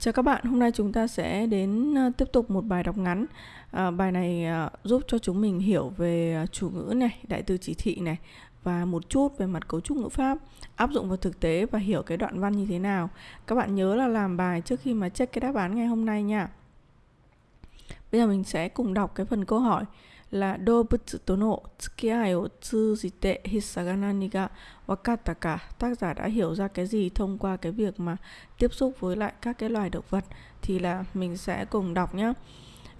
Chào các bạn, hôm nay chúng ta sẽ đến ờ, tiếp tục một bài đọc ngắn. À, bài này à, giúp cho chúng mình hiểu về chủ ngữ này, đại từ chỉ thị này và một chút về mặt cấu trúc ngữ pháp, áp dụng vào thực tế và hiểu cái đoạn văn như thế nào. Các bạn nhớ là làm bài trước khi mà check cái đáp án ngày hôm nay nha. Bây giờ mình sẽ cùng đọc cái phần câu hỏi là 動物との付き合いを通じて必須が何が分かったか tác giả đã hiểu ra cái gì thông qua cái việc mà tiếp xúc với lại các cái loài động vật thì là mình sẽ cùng đọc nhé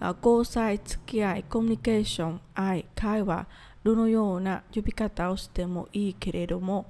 交際付き合いコミュニケーション愛会話どのような呼び方をしてもいいけれども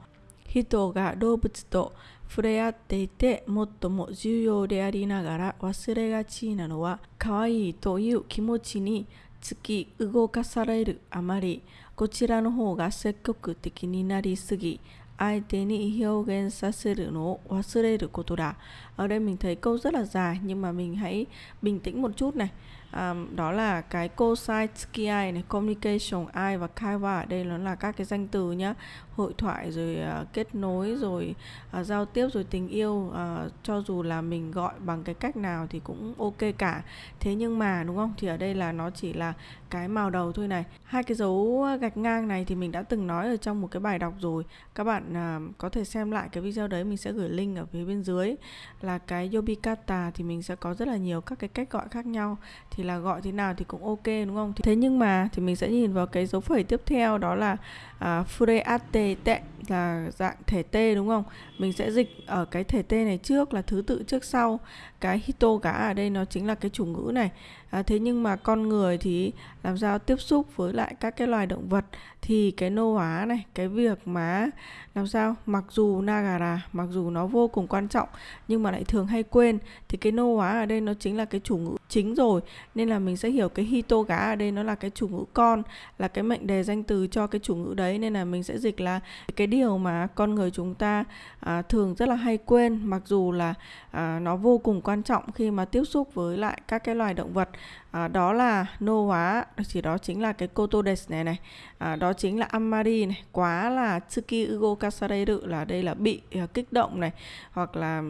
人が動物と触れ合っていて最も重要でありながら忘れがちなのは可愛いという気持ちに突き動かされるあまりこちらの方が積極的になりすぎ相手に表現させるのを忘れることだ ở đây mình thấy câu rất là dài nhưng mà mình hãy bình tĩnh một chút này à, đó là cái cosine ski này communication I và kaiwa ở đây nó là các cái danh từ nhá Hội thoại rồi uh, kết nối rồi uh, giao tiếp rồi tình yêu uh, cho dù là mình gọi bằng cái cách nào thì cũng ok cả. Thế nhưng mà đúng không? Thì ở đây là nó chỉ là cái màu đầu thôi này. Hai cái dấu gạch ngang này thì mình đã từng nói ở trong một cái bài đọc rồi. Các bạn uh, có thể xem lại cái video đấy mình sẽ gửi link ở phía bên dưới. Là cái yobikata thì mình sẽ có rất là nhiều các cái cách gọi khác nhau. Thì là gọi thế nào thì cũng ok đúng không? Thế nhưng mà thì mình sẽ nhìn vào cái dấu phẩy tiếp theo đó là uh, fureate tệ là dạng thể t đúng không? Mình sẽ dịch ở cái thể t này trước là thứ tự trước sau. Cái hito gã ở đây nó chính là cái chủ ngữ này. À, thế nhưng mà con người thì làm sao tiếp xúc với lại các cái loài động vật? Thì cái nô hóa này cái việc mà làm sao? Mặc dù nagara mặc dù nó vô cùng quan trọng nhưng mà lại thường hay quên. Thì cái nô hóa ở đây nó chính là cái chủ ngữ chính rồi. Nên là mình sẽ hiểu cái hito gá ở đây nó là cái chủ ngữ con là cái mệnh đề danh từ cho cái chủ ngữ đấy. Nên là mình sẽ dịch là cái điều mà con người chúng ta à, thường rất là hay quên mặc dù là à, nó vô cùng quan trọng khi mà tiếp xúc với lại các cái loài động vật à, đó là nô hóa chỉ đó chính là cái kotodes này này. À, đó chính là amari này. Quá là tsuki ugo kasareru là đây là bị à, kích động này hoặc là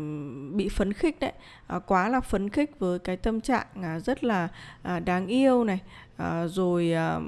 bị phấn khích đấy. À, quá là phấn khích với cái tâm trạng à, rất là à, đáng yêu này. À, rồi à,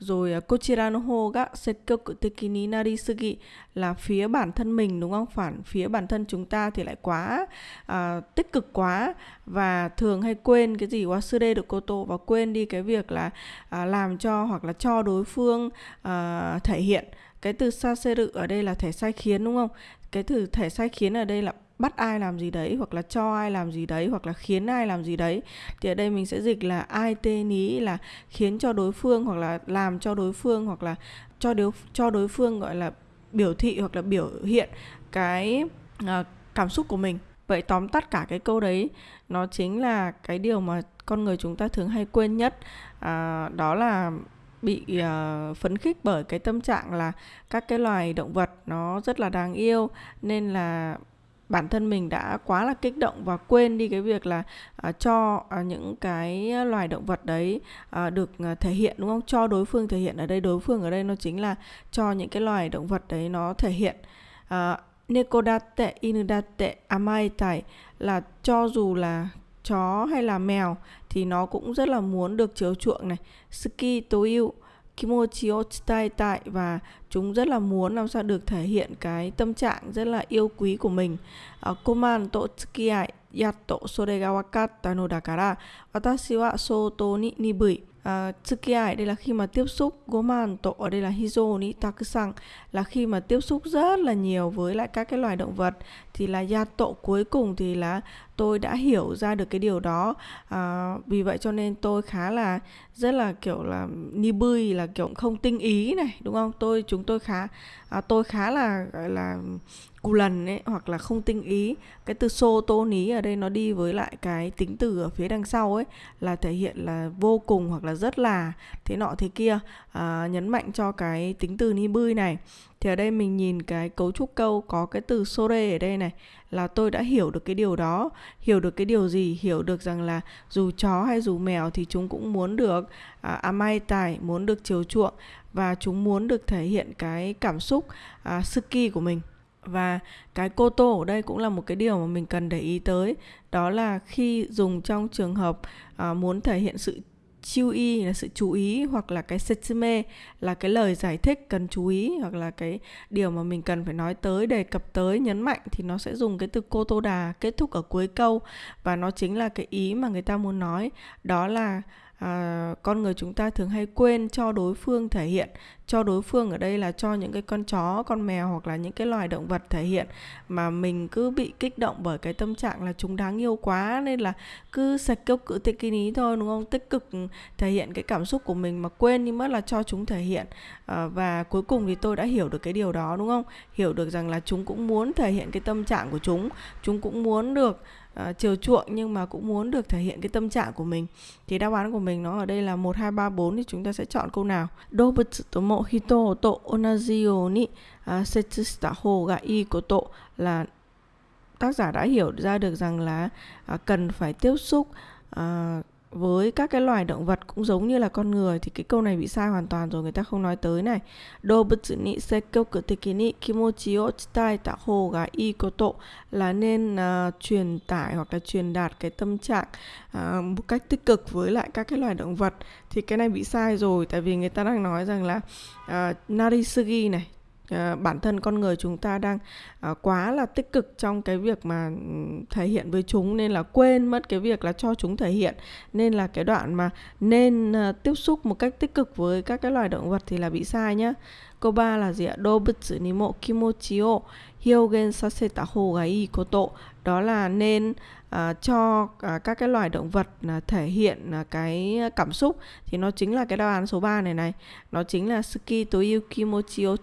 rồi à, kochira no ho ga sekkoku teki ni narisugi là phía bản thân mình đúng không? Phản phía bản thân chúng ta thì lại quá à, tích cực quá và thường hay quên cái gì wasure được cô tô và quên đi cái việc là à, làm cho hoặc là cho đối phương à, thể hiện cái từ saseru ở đây là thể sai khiến đúng không? Cái từ thể sai khiến ở đây là bắt ai làm gì đấy hoặc là cho ai làm gì đấy hoặc là khiến ai làm gì đấy. Thì ở đây mình sẽ dịch là ai tên ý là khiến cho đối phương hoặc là làm cho đối phương hoặc là cho đối cho đối phương gọi là biểu thị hoặc là biểu hiện cái uh, cảm xúc của mình. Vậy tóm tắt cả cái câu đấy nó chính là cái điều mà con người chúng ta thường hay quên nhất. À, đó là bị uh, phấn khích bởi cái tâm trạng là các cái loài động vật nó rất là đáng yêu nên là bản thân mình đã quá là kích động và quên đi cái việc là uh, cho uh, những cái loài động vật đấy uh, được uh, thể hiện đúng không? Cho đối phương thể hiện ở đây đối phương ở đây nó chính là cho những cái loài động vật đấy nó thể hiện. Uh, nekodate inudate amaitai là cho dù là chó hay là mèo thì nó cũng rất là muốn được chiếu chuộng này. Ski to yêu kimochi o tại và chúng rất là muốn làm sao được thể hiện cái tâm trạng rất là yêu quý của mình. À, Koman to tsukiai yatto sore đây là khi mà tiếp xúc goman ở đây là hizo ni takusan là khi mà tiếp xúc rất là nhiều với lại các cái loài động vật. Thì là yato cuối cùng thì là tôi đã hiểu ra được cái điều đó. À, vì vậy cho nên tôi khá là rất là kiểu là ni bươi là kiểu không tinh ý này đúng không? Tôi chúng tôi khá à, tôi khá là gọi là cù lần ấy hoặc là không tinh ý cái từ xô tô ní ở đây nó đi với lại cái tính từ ở phía đằng sau ấy là thể hiện là vô cùng hoặc là rất là thế nọ thế kia à, nhấn mạnh cho cái tính từ ni bươi này. Thì ở đây mình nhìn cái cấu trúc câu có cái từ sore ở đây này là tôi đã hiểu được cái điều đó. Hiểu được cái điều gì? Hiểu được rằng là dù chó hay dù mèo thì chúng cũng muốn được à, à amai tài muốn được chiều chuộng và chúng muốn được thể hiện cái cảm xúc à, suki của mình và cái cô tô ở đây cũng là một cái điều mà mình cần để ý tới. Đó là khi dùng trong trường hợp à, muốn thể hiện sự chiêu y là sự chú ý hoặc là cái setsume là cái lời giải thích cần chú ý hoặc là cái điều mà mình cần phải nói tới đề cập tới nhấn mạnh thì nó sẽ dùng cái từ cô tô đà kết thúc ở cuối câu. Và nó chính là cái ý mà người ta muốn nói. Đó là à, con người chúng ta thường hay quên cho đối phương thể hiện cho đối phương ở đây là cho những cái con chó con mèo hoặc là những cái loài động vật thể hiện. Mà mình cứ bị kích động bởi cái tâm trạng là chúng đáng yêu quá nên là cứ sạch kêu cự tích kinh ý thôi đúng không? Tích cực ừ, thể hiện cái cảm xúc của mình mà quên đi mất là cho chúng thể hiện. À, và cuối cùng thì tôi đã hiểu được cái điều đó đúng không? Hiểu được rằng là chúng cũng muốn thể hiện cái tâm trạng của chúng chúng cũng muốn được uh, chiều chuộng nhưng mà cũng muốn được thể hiện cái tâm trạng của mình. Thì đáp án của mình nó ở đây là một hai ba bốn thì chúng ta sẽ chọn câu nào? Dobutsu to mo hito to onaji yo ni uh, setsu shita hou ga ii koto là tác giả đã hiểu ra được rằng là uh, cần phải tiếp xúc uh, với các cái loài động vật cũng giống như là con người thì cái câu này bị sai hoàn toàn rồi người ta không nói tới này. Dobutsu ni sekkoku teki ni kimochi o chitaeta hou ga ii koto là nên uh, truyền tải hoặc là truyền đạt cái tâm trạng uh, một cách tích cực với lại các cái loài động vật. Thì cái này bị sai rồi tại vì người ta đang nói rằng là uh, narisugi này Ờ, bản thân con người chúng ta đang ờ, quá là tích cực trong cái việc mà ừ, thể hiện với chúng, nên là quên mất cái việc là cho chúng thể hiện. Nên là cái đoạn mà nên ờ, tiếp xúc một cách tích cực với các cái loài động vật thì là bị sai nhá. Câu 3 là gì ạ? Dobutsu ni mo kimochi o hyogen saseta hou ga koto. Đó là nên À, cho uh, các cái loài động vật uh, thể hiện uh, cái cảm xúc thì nó chính là cái đáp án số 3 này này. Nó chính là suki to yukimochi o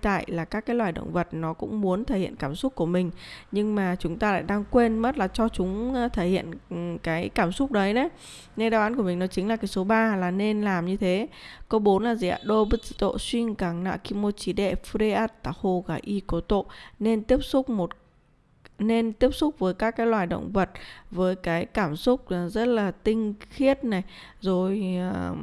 tại là các cái loài động vật nó cũng muốn thể hiện cảm xúc của mình nhưng mà chúng ta lại đang quên mất là cho chúng uh, thể hiện um, cái cảm xúc đấy đấy. Nên đáp án của mình nó chính là cái số 3 là nên làm như thế. Câu 4 là gì ạ? Dobutsu to shin kang na kimochi de fureatta hou ga ii koto. Nên tiếp xúc một nên tiếp xúc với các cái loài động vật với cái cảm xúc rất là tinh khiết này rồi uh,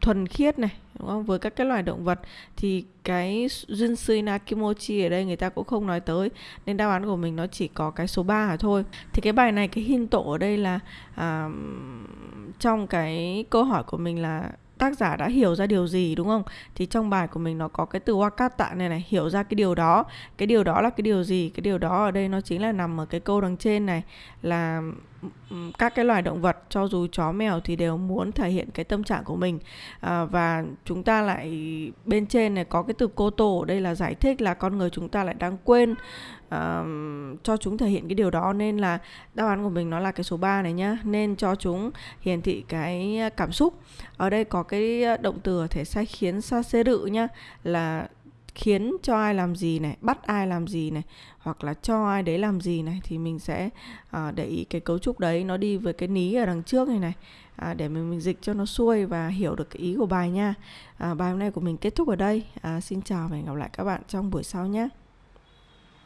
thuần khiết này đúng không? Với các cái loài động vật thì cái Junsui Nakimochi ở đây người ta cũng không nói tới nên đáp án của mình nó chỉ có cái số 3 thôi. Thì cái bài này cái hin tổ ở đây là à, trong cái câu hỏi của mình là tác giả đã hiểu ra điều gì, đúng không? Thì trong bài của mình nó có cái từ wakata này này, hiểu ra cái điều đó. Cái điều đó là cái điều gì? Cái điều đó ở đây nó chính là nằm ở cái câu đằng trên này là các cái loài động vật cho dù chó mèo thì đều muốn thể hiện cái tâm trạng của mình. À, và chúng ta lại bên trên này có cái từ cô tổ ở đây là giải thích là con người chúng ta lại đang quên à, cho chúng thể hiện cái điều đó. Nên là đáp án của mình nó là cái số 3 này nhá. Nên cho chúng hiển thị cái cảm xúc. Ở đây có cái ờ, động từ ở thể sai khiến sa xê rự nhá là khiến cho ai làm gì này bắt ai làm gì này hoặc là cho ai đấy làm gì này thì mình sẽ à, để ý cái cấu trúc đấy nó đi với cái ní ở đằng trước này này à, để mình, mình dịch cho nó xuôi và hiểu được cái ý của bài nha. À, bài hôm nay của mình kết thúc ở đây. À, xin chào và hẹn gặp lại các bạn trong buổi sau nhé.